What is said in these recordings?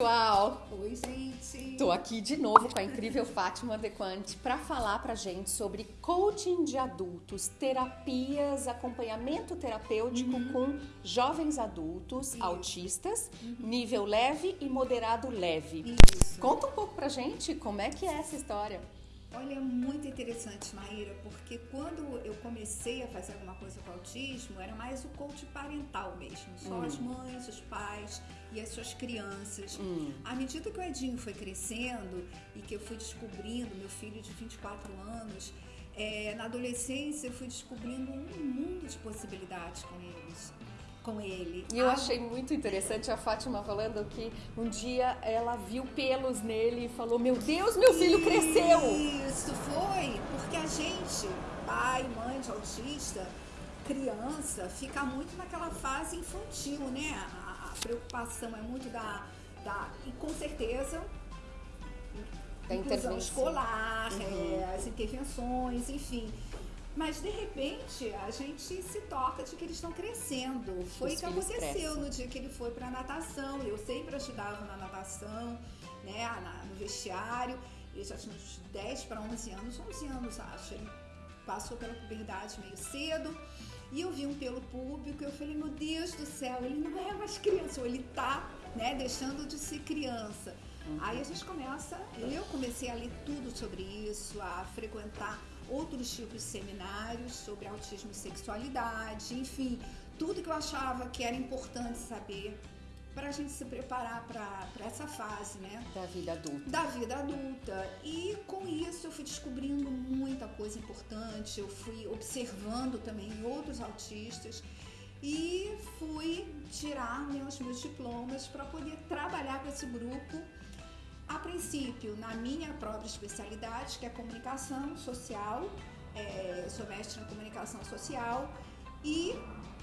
pessoal! Oi, gente! Tô aqui de novo com a incrível Fátima Dequante para falar pra gente sobre coaching de adultos, terapias, acompanhamento terapêutico uhum. com jovens adultos Isso. autistas, uhum. nível leve e moderado leve. Isso. Conta um pouco pra gente como é que é essa história. Olha, é muito interessante, Maíra, porque quando eu comecei a fazer alguma coisa com autismo, era mais o coach parental mesmo. Só hum. as mães, os pais e as suas crianças. Hum. À medida que o Edinho foi crescendo e que eu fui descobrindo, meu filho de 24 anos, é, na adolescência eu fui descobrindo um mundo de possibilidades com eles com ele. E eu achei muito interessante a Fátima falando que um dia ela viu pelos nele e falou: Meu Deus, meu filho cresceu! Isso foi, porque a gente, pai, mãe de autista, criança, fica muito naquela fase infantil, né? A, a preocupação é muito da, da. E com certeza da inclusão escolar, uhum. é, as intervenções, enfim. Mas de repente a gente se toca de que eles estão crescendo. Foi o que aconteceu crescem. no dia que ele foi para natação. Eu sempre ajudava na natação, né, no vestiário. Ele já tinha uns 10 para 11 anos, 11 anos acho. Ele passou pela puberdade meio cedo. E eu vi um pelo público, eu falei, meu Deus do céu, ele não é mais criança, ou ele tá, né, deixando de ser criança. Uhum. Aí a gente começa, eu comecei a ler tudo sobre isso, a frequentar outros tipos de seminários sobre autismo e sexualidade, enfim, tudo que eu achava que era importante saber para a gente se preparar para essa fase, né? Da vida adulta. Da vida adulta. E com isso eu fui descobrindo muita coisa importante, eu fui observando também outros autistas e fui tirar meus, meus diplomas para poder trabalhar com esse grupo a princípio, na minha própria especialidade, que é comunicação social, é, sou mestre em comunicação social e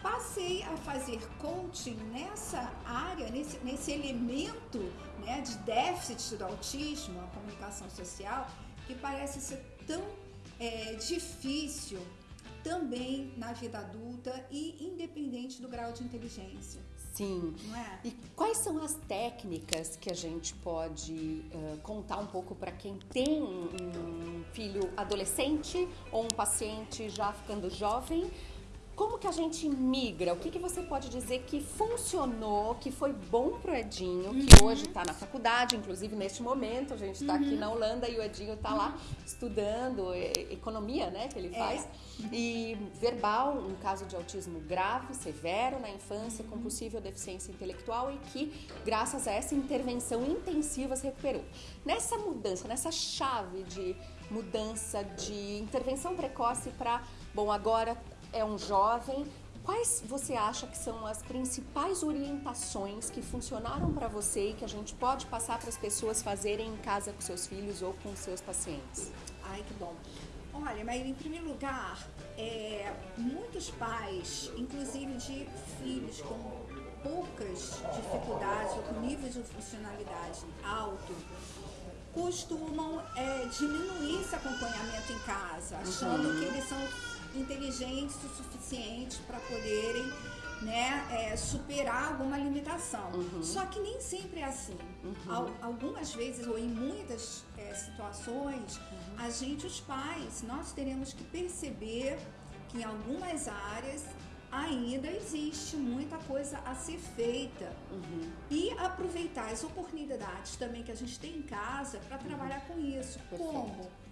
passei a fazer coaching nessa área, nesse, nesse elemento né, de déficit do autismo, a comunicação social, que parece ser tão é, difícil também na vida adulta e independente do grau de inteligência. Sim. É? E quais são as técnicas que a gente pode uh, contar um pouco para quem tem um filho adolescente ou um paciente já ficando jovem? Como que a gente migra? O que, que você pode dizer que funcionou, que foi bom pro Edinho, uhum. que hoje está na faculdade, inclusive neste momento, a gente está uhum. aqui na Holanda e o Edinho está uhum. lá estudando economia, né, que ele é. faz. É. E verbal, um caso de autismo grave, severo na infância, com possível deficiência intelectual e que, graças a essa intervenção intensiva, se recuperou. Nessa mudança, nessa chave de mudança de intervenção precoce para, bom, agora é um jovem, quais você acha que são as principais orientações que funcionaram para você e que a gente pode passar para as pessoas fazerem em casa com seus filhos ou com seus pacientes? Ai, que bom. Olha, mas em primeiro lugar, é, muitos pais, inclusive de filhos com poucas dificuldades ou com nível de funcionalidade alto, costumam é, diminuir esse acompanhamento em casa, achando uhum. que eles são inteligentes o suficiente para poderem né, é, superar alguma limitação. Uhum. Só que nem sempre é assim. Uhum. Algumas vezes, ou em muitas é, situações, uhum. a gente, os pais, nós teremos que perceber que em algumas áreas ainda existe muita coisa a ser feita uhum. e aproveitar as oportunidades também que a gente tem em casa para trabalhar com isso. Perfeito. Como?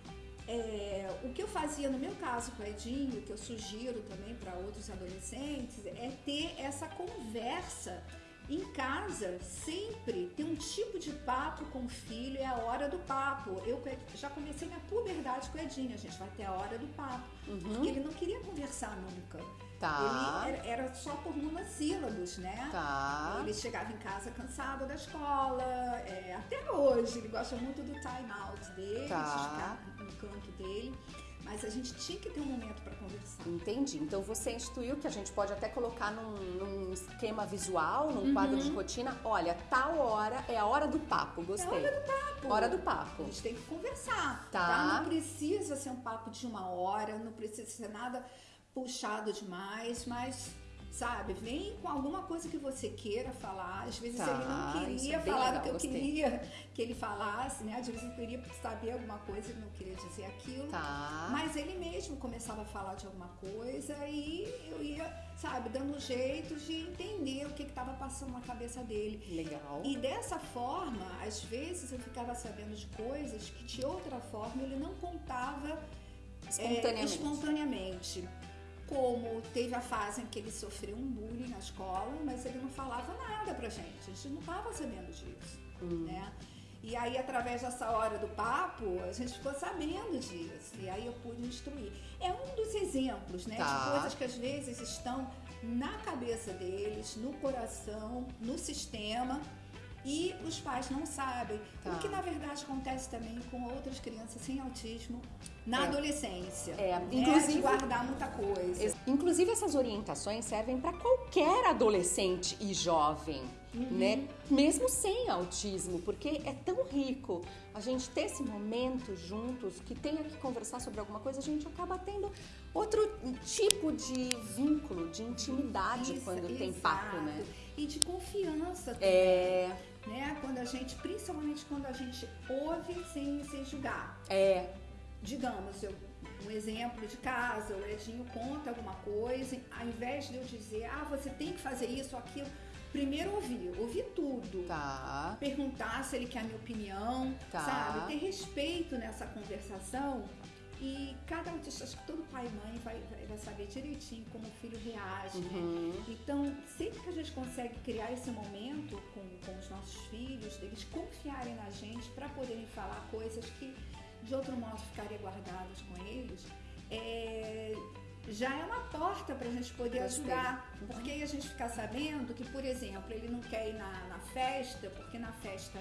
É, o que eu fazia no meu caso com o Edinho, que eu sugiro também para outros adolescentes, é ter essa conversa em casa, sempre ter um tipo de papo com o filho, é a hora do papo. Eu já comecei minha puberdade com o Edinho, a gente vai ter a hora do papo. Uhum. Porque ele não queria conversar nunca. Tá. Ele era, era, só por monossílabos, né? Tá. Ele chegava em casa cansado da escola, é, até hoje, ele gosta muito do time out dele, tá. de ficar no canto dele. Mas a gente tinha que ter um momento para conversar. Entendi. Então você instituiu que a gente pode até colocar num, num esquema visual, num uhum. quadro de rotina. Olha, tal hora é a hora do papo. Gostei. É a hora do papo. Hora do papo. A gente tem que conversar. Tá. tá? Não precisa ser um papo de uma hora, não precisa ser nada puxado demais, mas sabe? Vem com alguma coisa que você queira falar. Às vezes Tá, ele não queria é falar legal, o que eu gostei. queria que ele falasse, né? Às vezes eu queria saber alguma coisa e ele não queria dizer aquilo. Tá. Mas ele mesmo começava a falar de alguma coisa e eu ia, sabe, dando jeito de entender o que estava passando na cabeça dele. Legal. E dessa forma, às vezes eu ficava sabendo de coisas que de outra forma ele não contava é, Espontaneamente. Como teve a fase em que ele sofreu um bullying na escola, mas ele não falava nada pra gente. A gente não estava sabendo disso, Hum. né? E aí, através dessa hora do papo, a gente ficou sabendo disso. E aí eu pude instruir. É um dos exemplos, né? Tá. De coisas que às vezes estão na cabeça deles, no coração, no sistema. E os pais não sabem. Tá. O que na verdade acontece também com outras crianças sem autismo na É. adolescência. É, né? inclusive- De guardar muita coisa. Inclusive, essas orientações servem para qualquer adolescente e jovem, né? Mesmo sem autismo, porque é tão rico a gente ter esse momento juntos, que tenha que conversar sobre alguma coisa, a gente acaba tendo outro tipo de vínculo, de intimidade Isso, quando tem exato. papo, né? E de confiança também. É, Né? Quando a gente, principalmente quando a gente ouve sem, sem julgar. é, digamos, eu, um exemplo de casa, o Edinho conta alguma coisa, ao invés de eu dizer, ah, você tem que fazer isso ou aquilo, primeiro ouvir, ouvir tudo. tá, Perguntar se ele quer a minha opinião, Tá. sabe? Ter respeito nessa conversação. E cada autista, acho que todo pai e mãe vai, vai, saber direitinho como o filho reage, né? Uhum. Então, sempre que a gente consegue criar esse momento com, com os nossos filhos, deles confiarem na gente para poderem falar coisas que de outro modo ficariam guardadas com eles, é, já é uma porta para a gente poder ajudar. Uhum. Porque aí a gente ficar sabendo que, por exemplo, ele não quer ir na, na festa, porque na festa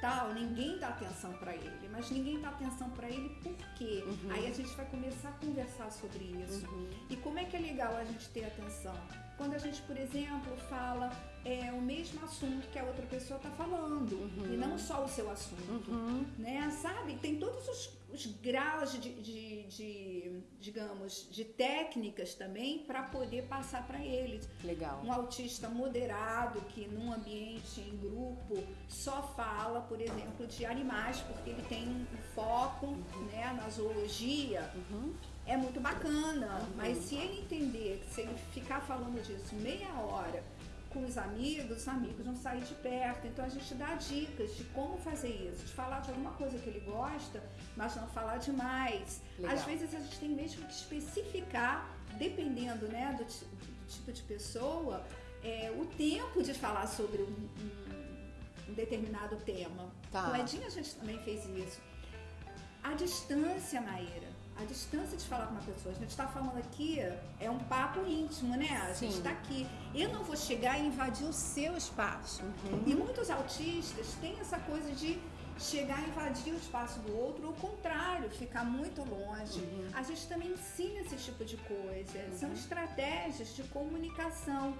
tal, ninguém dá atenção para ele. Mas ninguém dá atenção para ele por quê? Uhum. Aí a gente vai começar a conversar sobre isso. Uhum. E como é que é legal a gente ter atenção? Quando a gente, por exemplo, fala é, o mesmo assunto que a outra pessoa está falando, Uhum. e não só o seu assunto, Uhum. né? Sabe? Tem todos os, os graus de, de- de, digamos, de técnicas também para poder passar para eles. Legal. Um autista moderado que num ambiente em grupo só fala, por exemplo, de animais, porque ele tem um foco né, na zoologia, Uhum. é muito bacana. Mas se ele entender que se ele ficar falando disso meia hora com os amigos, os amigos vão sair de perto. Então a gente dá dicas de como fazer isso, de falar de alguma coisa que ele gosta, mas não falar demais. Legal. Às vezes a gente tem mesmo que especificar, dependendo né, do, do tipo de pessoa, é, o tempo de falar sobre um, um- um determinado tema. Tá. Com o Edinho a gente também fez isso. A distância, Maíra. A distância de falar com uma pessoa. A gente está falando aqui, é um papo íntimo, né? A gente está aqui. Eu não vou chegar e invadir o seu espaço. Uhum. E muitos autistas têm essa coisa de chegar e invadir o espaço do outro, ou o contrário, ficar muito longe. Uhum. A gente também ensina esse tipo de coisa. São estratégias de comunicação.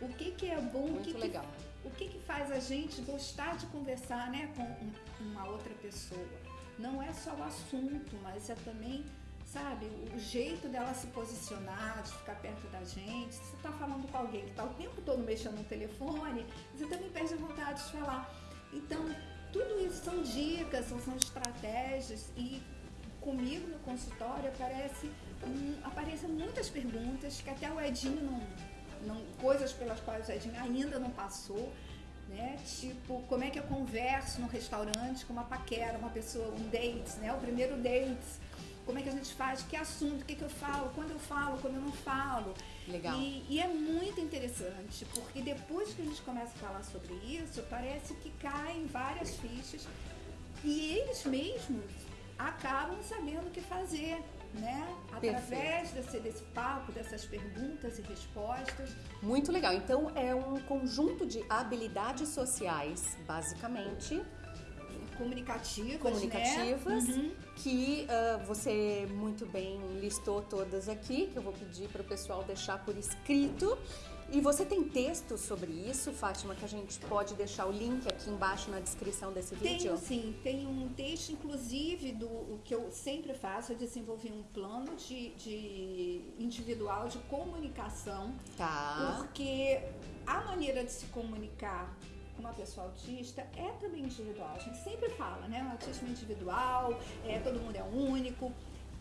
O que, que é bom, o Muito que, que legal. o que, que faz a gente gostar de conversar né, com um- uma outra pessoa? Não é só o assunto, mas é também, sabe, o jeito dela se posicionar, de ficar perto da gente. Se você está falando com alguém que está o tempo todo mexendo no telefone, você também perde a vontade de falar. Então, tudo isso são dicas, são, são estratégias e comigo no consultório aparece, hum, aparecem muitas perguntas que até o Edinho não, não coisas pelas quais o Edinho ainda não passou, né? Tipo, como é que eu converso no restaurante com uma paquera, uma pessoa, um date, né? O primeiro date. Como é que a gente faz? Que assunto? O que, que eu falo? Quando eu falo? Quando eu não falo? Legal. E, e é muito interessante, porque depois que a gente começa a falar sobre isso, parece que caem várias fichas e eles mesmos acabam sabendo o que fazer, né? Através desse, desse papo, dessas perguntas e respostas. Muito legal. Então é um conjunto de habilidades sociais, basicamente, comunicativas, comunicativas, né? Uhum. que ah, você muito bem listou todas aqui, que eu vou pedir para o pessoal deixar por escrito. E você tem texto sobre isso, Fátima, que a gente pode deixar o link aqui embaixo na descrição desse vídeo? Tenho sim, tem um texto, inclusive, do o que eu sempre faço, é desenvolver um plano de, de individual de comunicação. Tá. Porque a maneira de se comunicar com uma pessoa autista é também individual. A gente sempre fala, né? O autismo é individual, é, todo mundo é único.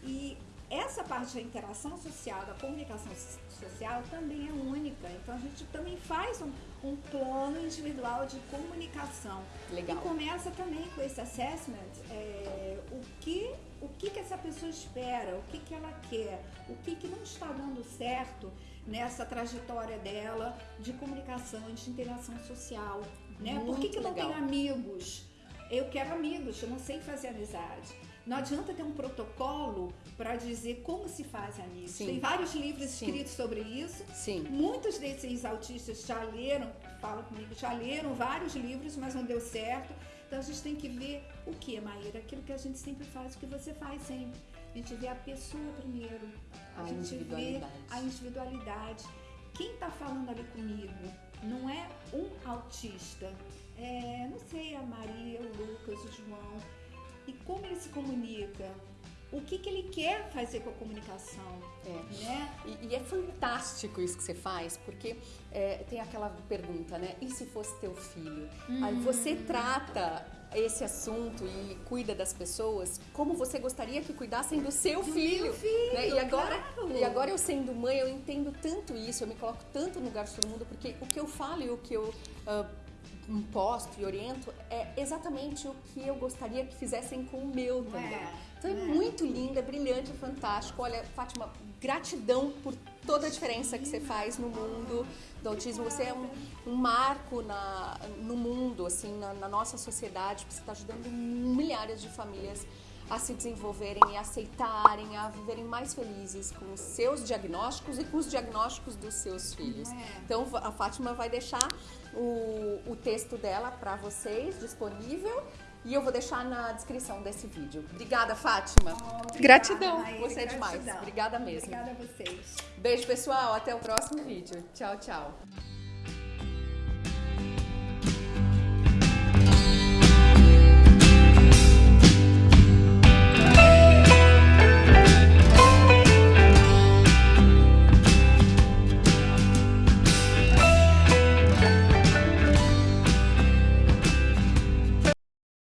E essa parte da interação social, da comunicação social também é única. Então a gente também faz um, um plano individual de comunicação. Legal. E começa também com esse assessment, é, o, que, o que, que essa pessoa espera, o que, que ela quer, o que, que não está dando certo nessa trajetória dela de comunicação, de interação social. Né? Por que, que não tenho amigos? Eu quero amigos, eu não sei fazer amizade. Não adianta ter um protocolo para dizer como se faz amigos. Sim. Tem vários livros Sim. escritos sobre isso. Sim. Muitos desses autistas já leram, falam comigo, já leram vários livros, mas não deu certo. Então a gente tem que ver o que, Maíra? Aquilo que a gente sempre faz, o que você faz sempre. A gente vê a pessoa primeiro. A, A gente vê individualidade. a individualidade. Quem está falando ali comigo não é um autista. É, não sei, a Maria, o Lucas, o João. E como ele se comunica? O que, que ele quer fazer com a comunicação? É. Né? E, e é fantástico isso que você faz, porque é, tem aquela pergunta, né? E se fosse teu filho? Aí você trata esse assunto e cuida das pessoas como você gostaria que cuidassem do seu Do filho. meu filho, né? E agora, claro. e agora eu sendo mãe, eu entendo tanto isso, eu me coloco tanto no lugar todo mundo, porque o que eu falo e o que eu imposto e oriento é exatamente o que eu gostaria que fizessem com o meu também. é? Então é é? muito lindo, é brilhante, é fantástico. Olha, Fátima, gratidão por toda a diferença que você faz no mundo do autismo. Você é um, um marco na, no mundo, assim, na, na nossa sociedade, porque você está ajudando milhares de famílias a se desenvolverem e aceitarem, a viverem mais felizes com os seus diagnósticos e com os diagnósticos dos seus filhos. É. Então a Fátima vai deixar o, o texto dela para vocês disponível e eu vou deixar na descrição desse vídeo. Obrigada, Fátima. Obrigada, Gratidão, Maíra, você é demais. Obrigada mesmo. Obrigada a vocês. Beijo, pessoal. Até o próximo vídeo. Tchau, tchau.